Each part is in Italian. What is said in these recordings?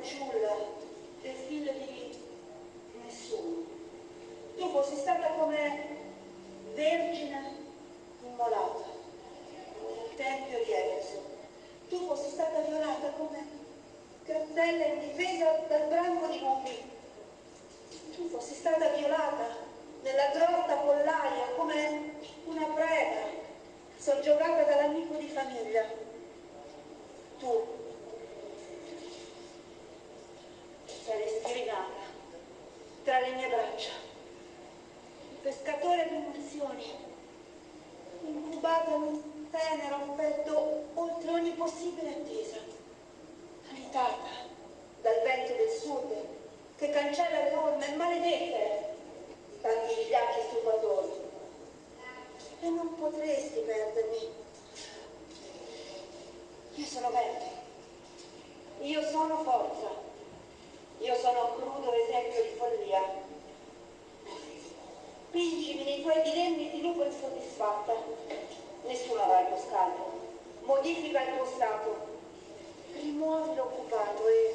fanciulla, del figlio di nessuno. Tu fossi stata come vergine immolata nel Tempio di Efeso. Tu fossi stata violata come cartella indifesa dal branco di bambini. Tu fossi stata violata nella grotta con pollaia come una preda soggiogata dall'amico di famiglia. Tu tra le mie braccia. Il pescatore d'immersione, incubato in un tenero affetto oltre ogni possibile attesa, alitata dal vento del sud che cancella le norme maledette tanti vigliacchi stupatori. E non potresti perdermi. Io sono verde. Io sono forza. Io sono un crudo esempio di follia. Pingimi nei tuoi dilemmi di lupo insoddisfatta. Nessuno avrà il tuo scalpo. Modifica il tuo stato. Rimuovi l'occupato e eh.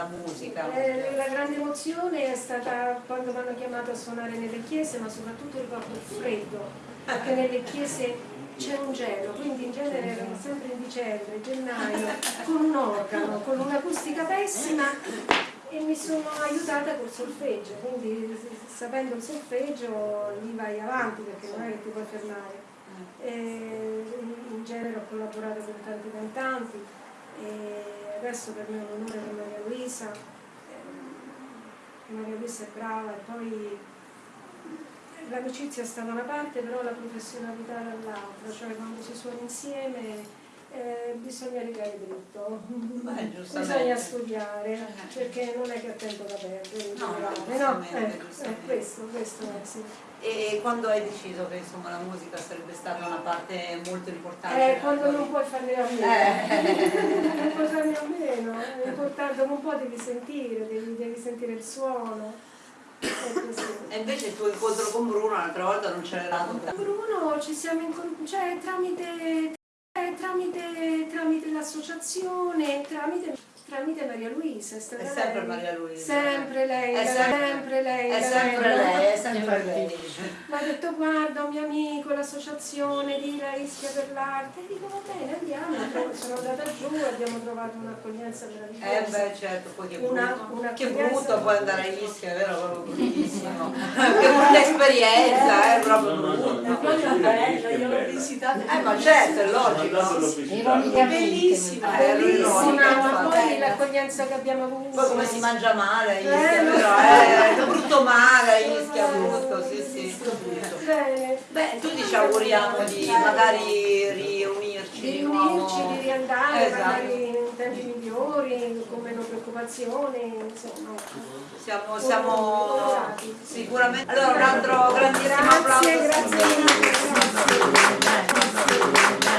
La musica. Eh, la grande emozione è stata quando mi hanno chiamato a suonare nelle chiese, ma soprattutto ricordo il freddo, perché nelle chiese c'è un gelo, quindi in genere erano sempre in dicembre, gennaio, con un organo, con un'acustica pessima e mi sono aiutata col solfeggio, quindi sapendo il solfeggio lì vai avanti perché non è che ti puoi fermare. E in genere ho collaborato con tanti cantanti e adesso per me è un onore con Maria Luisa, Maria Luisa è brava e poi l'amicizia sta da una parte però la professionalità dall'altra, cioè quando si suona insieme eh, bisogna legare dritto, Beh, bisogna studiare, eh. perché non è che ho tempo da perdere, no, no, no ecco, è questo, questo è sì. E quando hai deciso che insomma, la musica sarebbe stata una parte molto importante? Eh, quando non puoi farne a meno, eh. non puoi farne a meno, è importante, un po' devi sentire, devi, devi sentire il suono. E invece il tuo incontro con Bruno l'altra volta non c'era Con Bruno ci siamo incontrati, cioè tramite eh, tramite, tramite l'associazione, tramite tramite Maria Luisa. È, è sempre lei. Maria Luisa. Sempre lei, è sempre, lei. È sempre lei, sempre lei. Mi ha detto guarda un mio amico, l'associazione di La Ischia per l'arte. E dico va bene, andiamo. Sono andata giù, abbiamo trovato un'accoglienza meravigliosa. Eh beh certo, poi che brutto. Una, una che brutto poi andare a Ischia, vero? Proprio bruttissimo. che brutta esperienza, eh, proprio brutta. Poi è bello, io l'ho visitato. Eh ma certo, è logico. Bellissima, bellissima. Poi l'accoglienza che abbiamo avuto. Poi come si mangia male a Ischia, eh, però, eh, è brutto male a Ischia, brutto, sì sì. Bene. Beh, tutti ci auguriamo di magari riunirci di riunirci, di riandare, esatto. magari in tempi migliori, con meno preoccupazioni, insomma. Siamo, siamo sicuramente... Allora un altro grandissimo applauso. Grazie. grazie.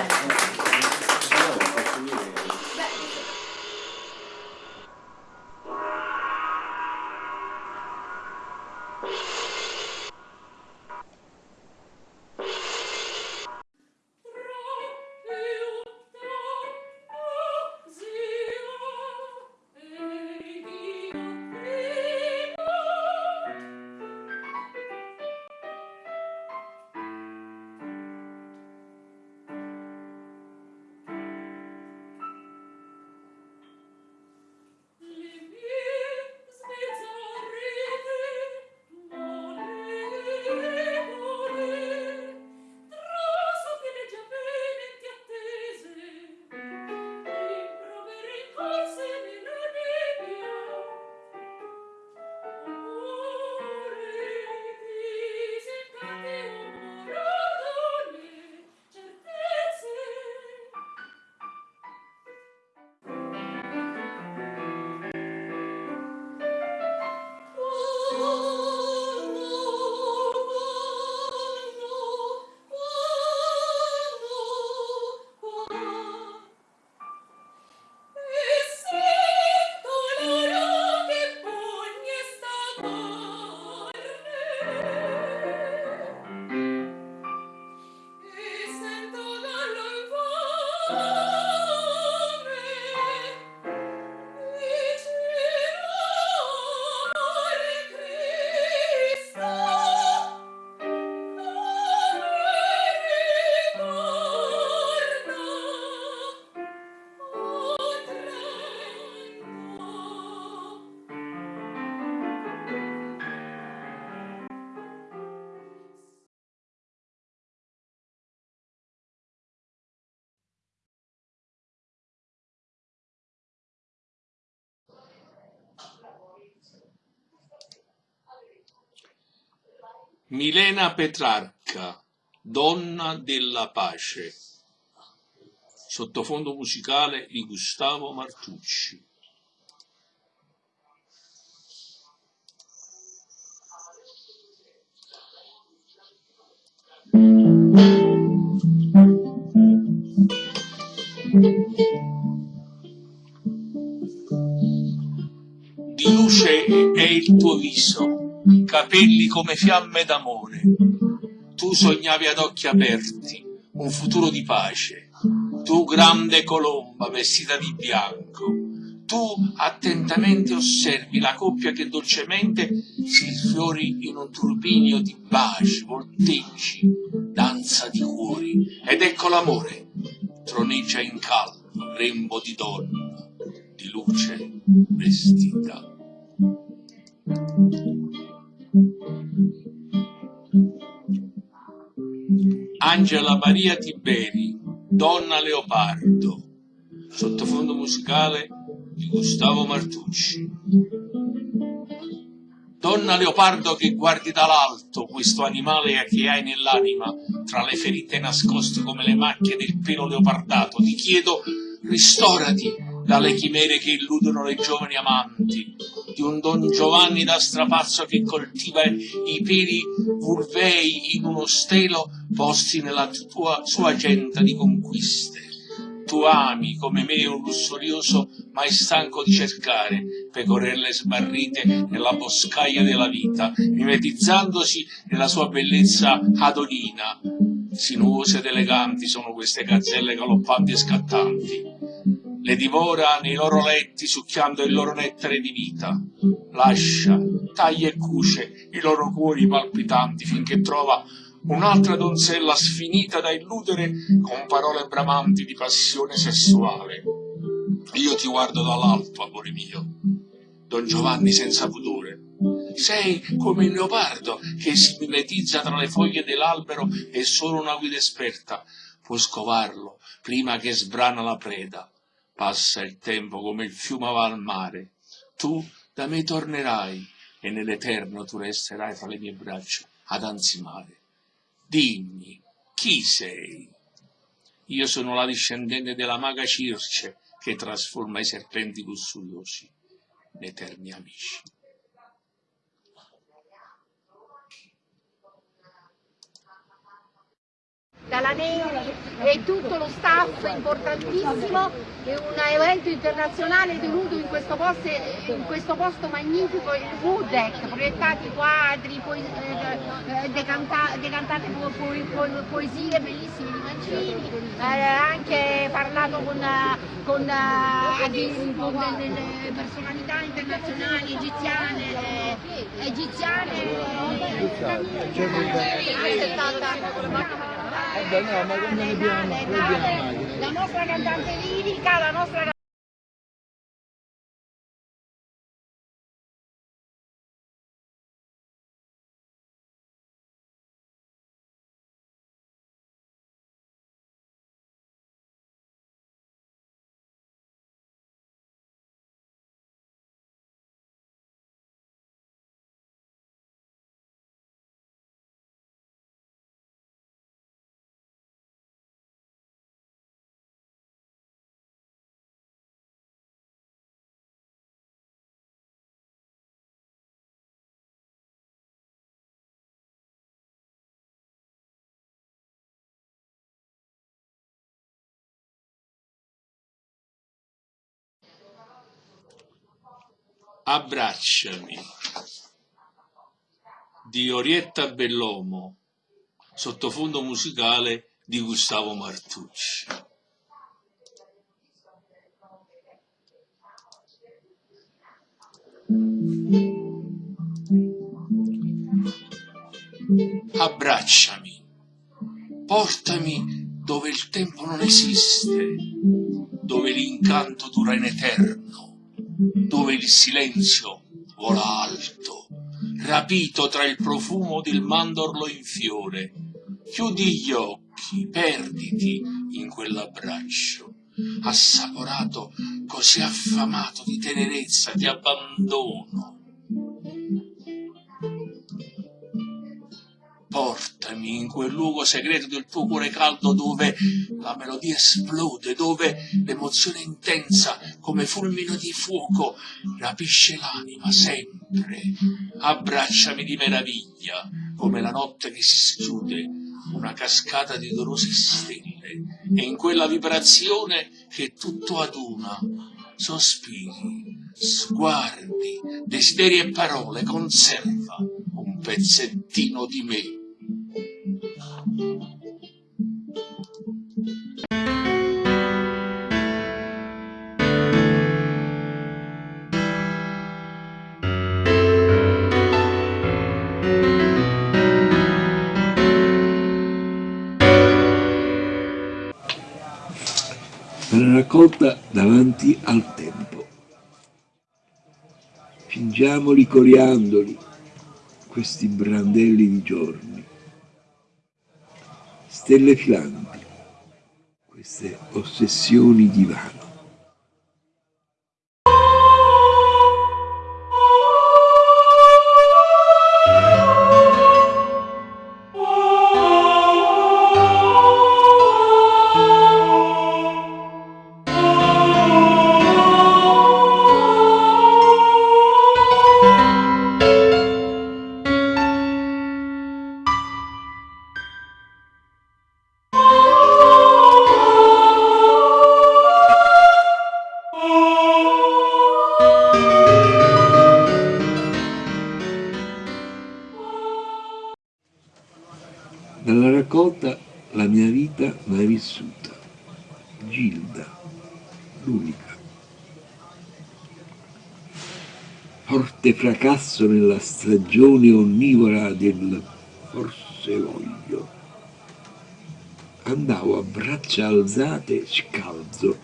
Milena Petrarca, Donna della pace, sottofondo musicale di Gustavo Martucci. Di luce è il tuo viso capelli come fiamme d'amore. Tu sognavi ad occhi aperti un futuro di pace. Tu grande colomba vestita di bianco, tu attentamente osservi la coppia che dolcemente si sfiori in un turbinio di baci, volteggi, danza di cuori, ed ecco l'amore, troneggia in calma, rembo di donna, di luce vestita. Angela Maria Tiberi, Donna Leopardo, sottofondo musicale di Gustavo Martucci. Donna leopardo che guardi dall'alto questo animale che hai nell'anima, tra le ferite nascoste come le macchie del pelo leopardato, ti chiedo ristorati dalle chimere che illudono le giovani amanti, di un Don Giovanni da strapazzo che coltiva i peli vulvei in uno stelo posti nella tua, sua agenda di conquiste tu ami come me un lussurioso mai stanco di cercare pecorelle smarrite nella boscaglia della vita, mimetizzandosi nella sua bellezza adonina. Sinuose ed eleganti sono queste gazzelle galoppanti e scattanti. Le divora nei loro letti succhiando il loro nettare di vita. Lascia, taglia e cuce i loro cuori palpitanti finché trova un'altra donzella sfinita da illudere con parole bramanti di passione sessuale. Io ti guardo dall'alto, amore mio, Don Giovanni senza pudore. Sei come il leopardo che si mimetizza tra le foglie dell'albero e solo una guida esperta può scovarlo prima che sbrana la preda. Passa il tempo come il fiume va al mare. Tu da me tornerai e nell'eterno tu resterai fra le mie braccia ad ansimare. Dimmi, chi sei? Io sono la discendente della maga Circe che trasforma i serpenti lussuriosi in eterni amici. Dalla Neri e tutto lo staff importantissimo è un evento internazionale tenuto in questo posto, in questo posto magnifico, il Wooddeck, proiettati quadri, po eh, eh, decanta decantate po po po poesie bellissime di Mancini, eh, anche parlato con, con, eh, con delle personalità internazionali egiziane, egiziane, egiziane Vabbè, no, ma quando ne abbiamo, mai? La nostra cantante lirica, la nostra Abbracciami. Di Orietta Bellomo, sottofondo musicale di Gustavo Martucci. Abbracciami, portami dove il tempo non esiste, dove l'incanto dura in eterno dove il silenzio vola alto, rapito tra il profumo del mandorlo in fiore. Chiudi gli occhi, perditi in quell'abbraccio, assaporato, così affamato di tenerezza, di abbandono, Portami in quel luogo segreto del tuo cuore caldo dove la melodia esplode, dove l'emozione intensa come fulmino di fuoco rapisce l'anima sempre. Abbracciami di meraviglia come la notte che si schiude, una cascata di dolorose stelle e in quella vibrazione che tutto aduna sospiri, sguardi, desideri e parole conserva un pezzettino di me. La raccolta davanti al tempo. Fingiamoli coriandoli, questi brandelli di giorni, stelle filanti, queste ossessioni di vano. Dalla raccolta la mia vita mai vissuta, Gilda, l'unica. Forte fracasso nella stagione onnivora del forse voglio. Andavo a braccia alzate scalzo,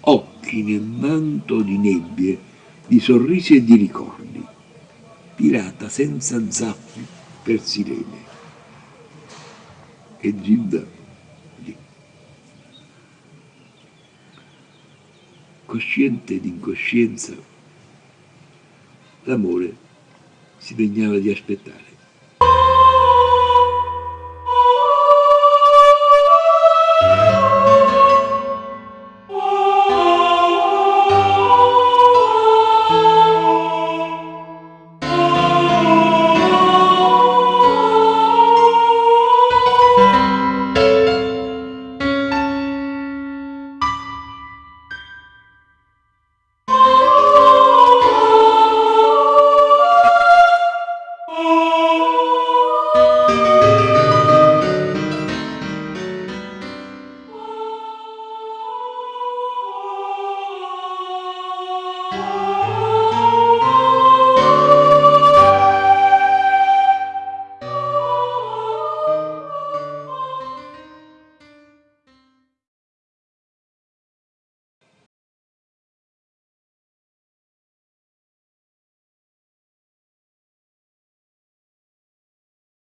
occhi nel manto di nebbie, di sorrisi e di ricordi, pirata senza zappi per sirene e Gilda lì. Cosciente d'incoscienza, l'amore si degnava di aspettare.